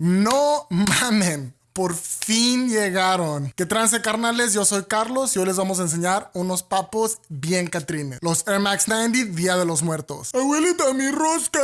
No mamen. Por fin llegaron. ¿Qué trance carnales? Yo soy Carlos y hoy les vamos a enseñar unos papos bien catrines. Los Air Max 90 Día de los Muertos. ¡Abuelita, mi rosca!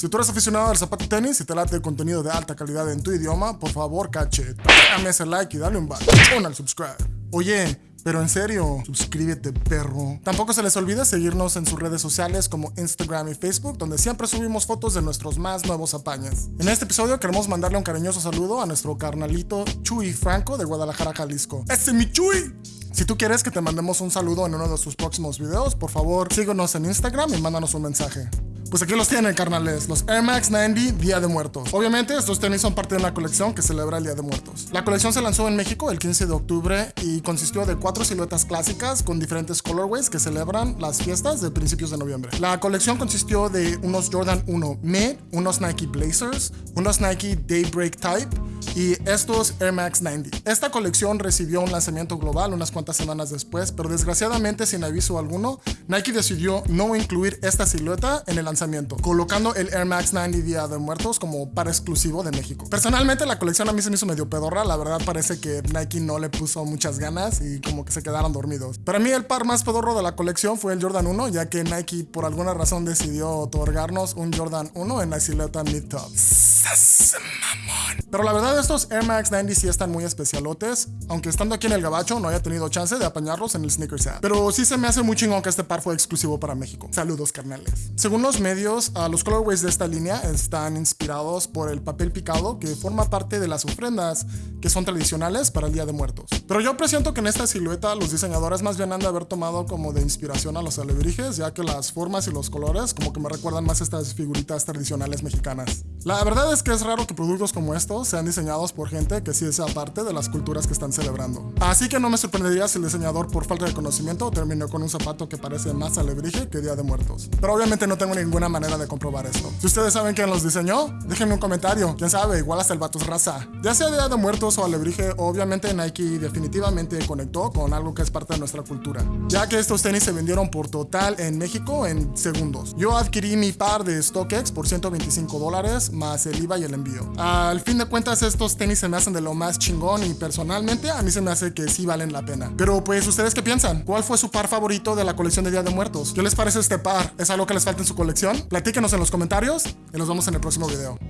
Si tú eres aficionado al zapato tenis y te late el contenido de alta calidad en tu idioma, por favor, cache, dame ese like y dale un botón al subscribe. Oye, pero en serio, suscríbete, perro. Tampoco se les olvide seguirnos en sus redes sociales como Instagram y Facebook, donde siempre subimos fotos de nuestros más nuevos apañas. En este episodio queremos mandarle un cariñoso saludo a nuestro carnalito Chuy Franco de Guadalajara, Jalisco. ¡Ese mi Chuy! Si tú quieres que te mandemos un saludo en uno de sus próximos videos, por favor síguenos en Instagram y mándanos un mensaje. Pues aquí los tienen, carnales, los Air Max 90 Día de Muertos. Obviamente, estos tenis son parte de una colección que celebra el Día de Muertos. La colección se lanzó en México el 15 de octubre y consistió de cuatro siluetas clásicas con diferentes colorways que celebran las fiestas de principios de noviembre. La colección consistió de unos Jordan 1 Mid, unos Nike Blazers, unos Nike Daybreak Type, y estos Air Max 90. Esta colección recibió un lanzamiento global unas cuantas semanas después, pero desgraciadamente sin aviso alguno, Nike decidió no incluir esta silueta en el lanzamiento, colocando el Air Max 90 Día de Muertos como para exclusivo de México. Personalmente la colección a mí se me hizo medio pedorra, la verdad parece que Nike no le puso muchas ganas y como que se quedaron dormidos. Para mí el par más pedorro de la colección fue el Jordan 1, ya que Nike por alguna razón decidió otorgarnos un Jordan 1 en la silueta mid-top. Pero la verdad estos Air Max 90 sí están muy especialotes, aunque estando aquí en el gabacho no haya tenido chance de apañarlos en el Sneakers app. Pero sí se me hace muy chingón que este par fue exclusivo para México. Saludos carnales. Según los medios, los colorways de esta línea están inspirados por el papel picado que forma parte de las ofrendas que son tradicionales para el Día de Muertos. Pero yo presiento que en esta silueta los diseñadores más bien han de haber tomado como de inspiración a los alebrijes, ya que las formas y los colores como que me recuerdan más estas figuritas tradicionales mexicanas. La verdad es que es raro que productos como estos sean diseñados por gente que sí sea parte de las culturas que están celebrando. Así que no me sorprendería si el diseñador por falta de conocimiento terminó con un zapato que parece más alebrije que Día de Muertos. Pero obviamente no tengo ninguna manera de comprobar esto. Si ustedes saben quién los diseñó, déjenme un comentario. Quién sabe, igual hasta el vato raza. Ya sea Día de Muertos o alebrije, obviamente Nike definitivamente conectó con algo que es parte de nuestra cultura. Ya que estos tenis se vendieron por total en México en segundos. Yo adquirí mi par de StockX por 125 dólares más el IVA y el envío. Al fin de cuentas estos tenis se me hacen de lo más chingón y personalmente a mí se me hace que sí valen la pena. Pero pues ustedes qué piensan? ¿Cuál fue su par favorito de la colección de Día de Muertos? ¿Qué les parece este par? ¿Es algo que les falta en su colección? Platíquenos en los comentarios y nos vemos en el próximo video.